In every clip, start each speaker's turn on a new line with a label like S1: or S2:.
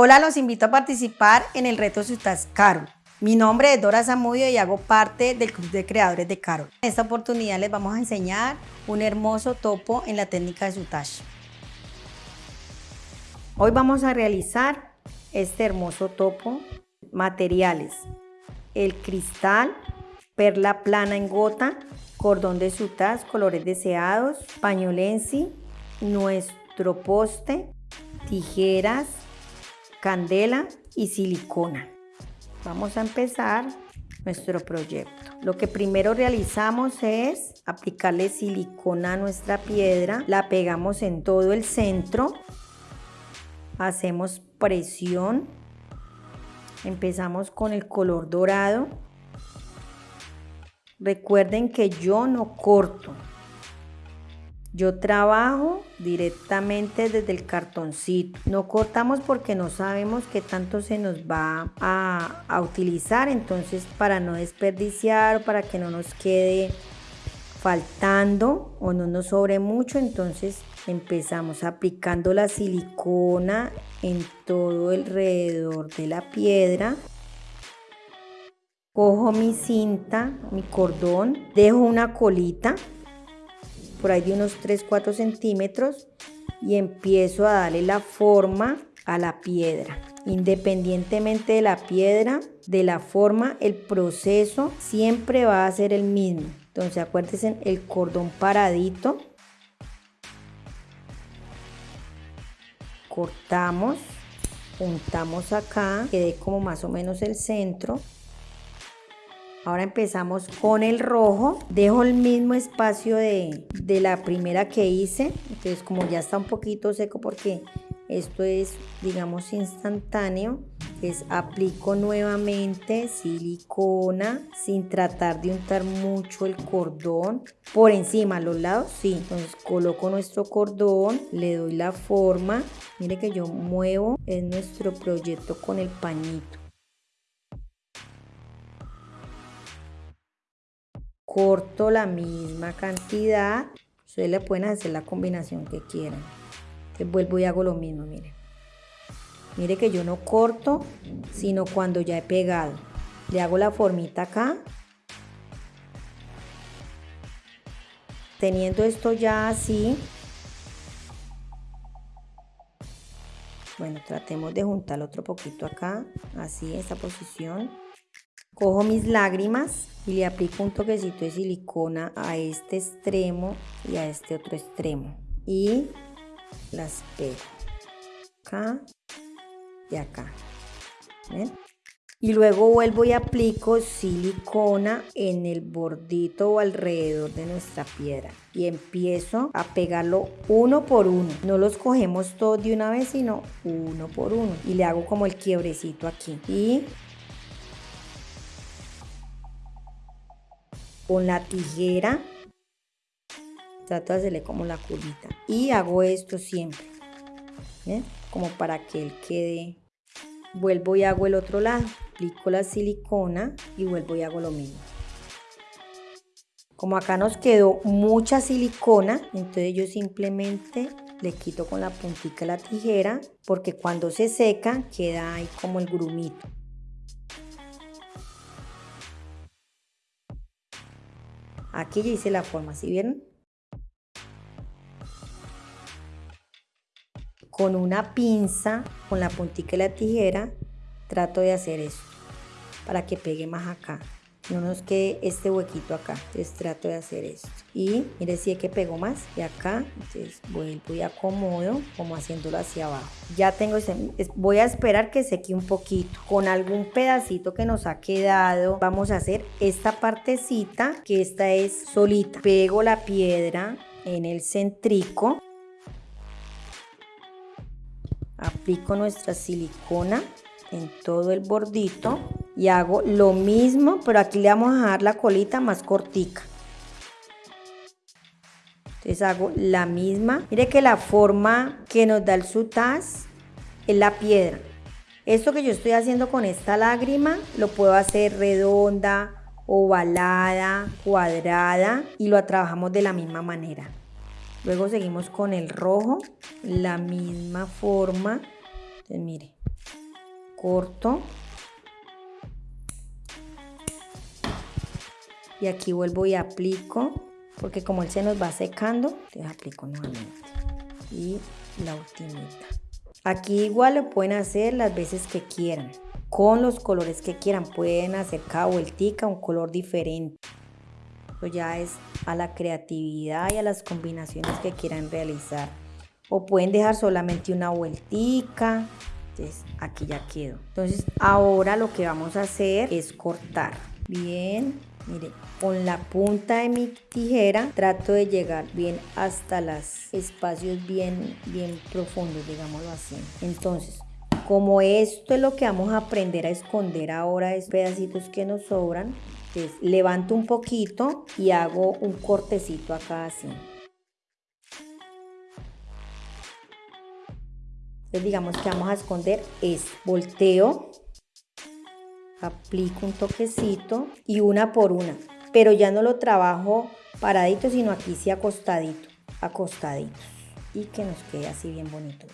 S1: Hola, los invito a participar en el reto Sutas Carol. Mi nombre es Dora Zamudio y hago parte del Club de Creadores de Carol. En esta oportunidad les vamos a enseñar un hermoso topo en la técnica de Sutash. Hoy vamos a realizar este hermoso topo. Materiales. El cristal, perla plana en gota, cordón de sutas, colores deseados, pañolensi, nuestro poste, tijeras, candela y silicona. Vamos a empezar nuestro proyecto. Lo que primero realizamos es aplicarle silicona a nuestra piedra, la pegamos en todo el centro, hacemos presión, empezamos con el color dorado. Recuerden que yo no corto, yo trabajo directamente desde el cartoncito. No cortamos porque no sabemos qué tanto se nos va a, utilizar. Entonces para no desperdiciar, para que no nos quede faltando o no nos sobre mucho, entonces empezamos aplicando la silicona en todo alrededor de la piedra. Cojo mi cinta, mi cordón, dejo una colita por ahí de unos 3-4 centímetros y empiezo a darle la forma a la piedra. Independientemente de la piedra, de la forma, el proceso siempre va a ser el mismo. Entonces acuérdense el cordón paradito. Cortamos, juntamos acá, quede como más o menos el centro. Ahora empezamos con el rojo. Dejo el mismo espacio de, de la primera que hice. Entonces como ya está un poquito seco porque esto es digamos instantáneo es aplico nuevamente silicona sin tratar de untar mucho el cordón por encima los lados sí entonces coloco nuestro cordón le doy la forma mire que yo muevo en nuestro proyecto con el pañito corto la misma cantidad. Ustedes le pueden hacer la combinación que quieran. Entonces vuelvo y hago lo mismo, miren. Mire que yo no corto, sino cuando ya he pegado. Le hago la formita acá. Teniendo esto ya así. Bueno, tratemos de juntar otro poquito acá. Así, esta posición. Cojo mis lágrimas y le aplico un toquecito de silicona a este extremo y a este otro extremo. Y las pego acá y acá. Y luego vuelvo y aplico silicona en el bordito o alrededor de nuestra piedra. Y empiezo a pegarlo uno por uno. No los cogemos todos de una vez, sino uno por uno. Y le hago como el quiebrecito aquí. Y con la tijera. Trato de hacerle como la curita y hago esto siempre como para que él quede. Vuelvo y hago el otro lado. Aplico la silicona y vuelvo y hago lo mismo. Como acá nos quedó mucha silicona entonces yo simplemente le quito con la puntita la tijera porque cuando se seca queda ahí como el grumito Aquí ya hice la forma, ¿sí vieron? Con una pinza, con la puntita de la tijera, trato de hacer eso para que pegue más acá no nos quede este huequito acá entonces trato de hacer esto. Y mire si es que pego más y acá entonces vuelvo y acomodo como haciéndolo hacia abajo. Ya tengo ese, voy a esperar que seque un poquito. Con algún pedacito que nos ha quedado vamos a hacer esta partecita que esta es solita. Pego la piedra en el centrico. Aplico nuestra silicona en todo el bordito y hago lo mismo, pero aquí le vamos a dejar la colita más cortica. Entonces hago la misma. Mire que la forma que nos da el sutaz es la piedra. Esto que yo estoy haciendo con esta lágrima lo puedo hacer redonda, ovalada, cuadrada y lo trabajamos de la misma manera. Luego seguimos con el rojo, la misma forma. Entonces mire, corto y aquí vuelvo y aplico porque como él se nos va secando entonces aplico nuevamente. Y la ultimita. Aquí igual lo pueden hacer las veces que quieran con los colores que quieran. Pueden hacer cada vueltica un color diferente. Esto ya es a la creatividad y a las combinaciones que quieran realizar. O pueden dejar solamente una vueltica. Entonces aquí ya quedó. Entonces ahora lo que vamos a hacer es cortar. Bien Mire, con la punta de mi tijera trato de llegar bien hasta los espacios bien, bien profundos, digámoslo así. Entonces, como esto es lo que vamos a aprender a esconder ahora, es pedacitos que nos sobran, levanto un poquito y hago un cortecito acá así. Entonces digamos que vamos a esconder es volteo aplico un toquecito y una por una, pero ya no lo trabajo paradito, sino aquí sí acostadito, acostadito y que nos quede así bien bonito.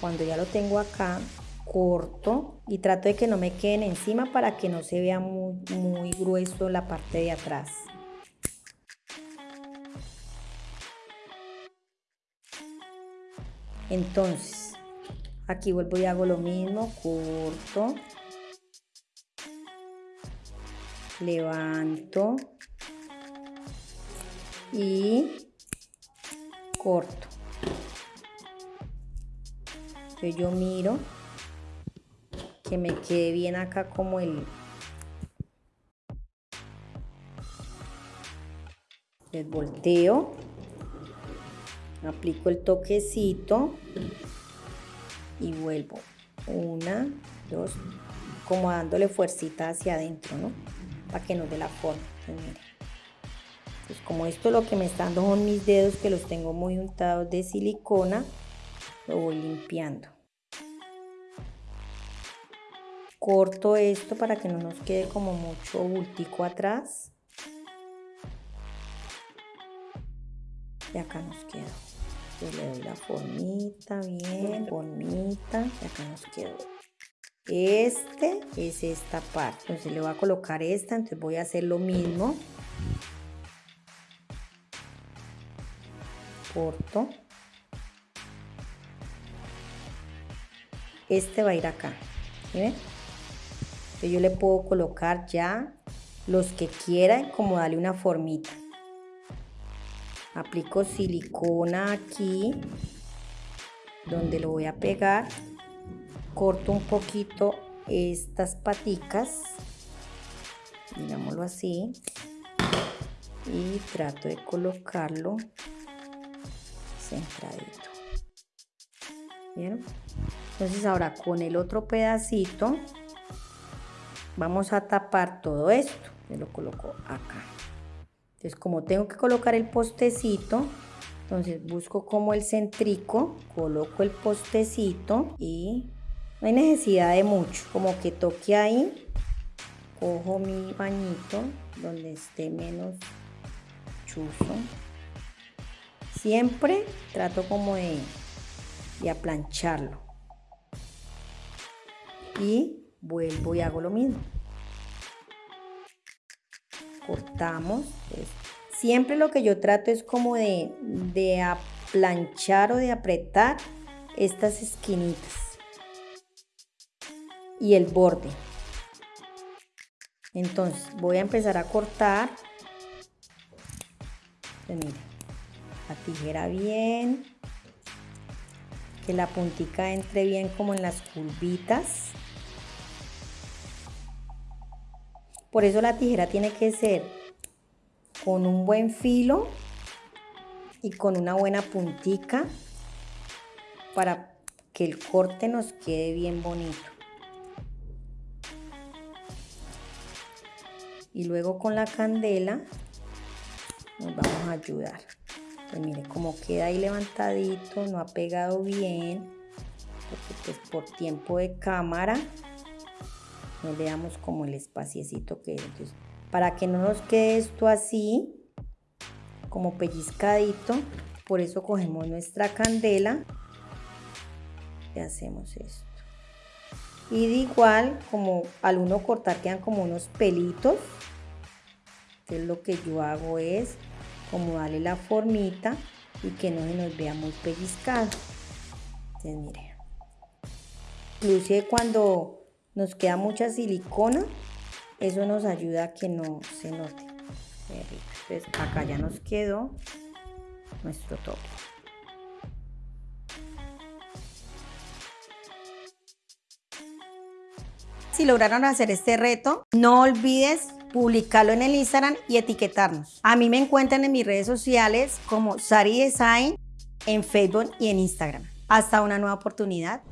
S1: Cuando ya lo tengo acá, corto y trato de que no me queden encima para que no se vea muy, muy grueso la parte de atrás. Entonces, aquí vuelvo y hago lo mismo, corto, levanto y corto. Entonces yo miro que me quede bien acá como el volteo aplico el toquecito y vuelvo. Una dos como dándole fuercita hacia adentro no para que nos dé la forma. Pues como esto lo que me está dando son mis dedos que los tengo muy untados de silicona lo voy limpiando. Corto esto para que no nos quede como mucho bultico atrás y acá nos queda le doy la formita bien bonita. Y acá nos quedó. Este es esta parte. Entonces le voy a colocar esta. Entonces voy a hacer lo mismo. Corto. Este va a ir acá. ¿sí yo le puedo colocar ya los que quieran como darle una formita aplico silicona aquí donde lo voy a pegar. Corto un poquito estas paticas digámoslo así y trato de colocarlo centradito. ¿Vieron? entonces ahora con el otro pedacito vamos a tapar todo esto. Me lo coloco acá entonces, como tengo que colocar el postecito, entonces busco como el centrico, coloco el postecito y no hay necesidad de mucho, como que toque ahí, cojo mi bañito donde esté menos chuzo. Siempre trato como de, de aplancharlo. Y vuelvo y hago lo mismo cortamos. siempre lo que yo trato es como de, de aplanchar o de apretar estas esquinitas y el borde. Entonces voy a empezar a cortar. Pues la tijera bien. Que la puntica entre bien como en las curvitas. Por eso la tijera tiene que ser con un buen filo y con una buena puntica para que el corte nos quede bien bonito. Y luego con la candela nos vamos a ayudar. Pues mire cómo queda ahí levantadito, no ha pegado bien, porque pues por tiempo de cámara no le damos como el espaciecito que es. para que no nos quede esto así, como pellizcadito, Por eso cogemos nuestra candela y hacemos esto. Y de igual, como al uno cortar quedan como unos pelitos. Entonces lo que yo hago es como darle la formita y que no se nos vea muy pellizcado. Entonces mire. Inclusive cuando nos queda mucha silicona, eso nos ayuda a que no se note. Entonces acá ya nos quedó nuestro toque. Si lograron hacer este reto, no olvides publicarlo en el Instagram y etiquetarnos. A mí me encuentran en mis redes sociales como Sari Design en Facebook y en Instagram. Hasta una nueva oportunidad.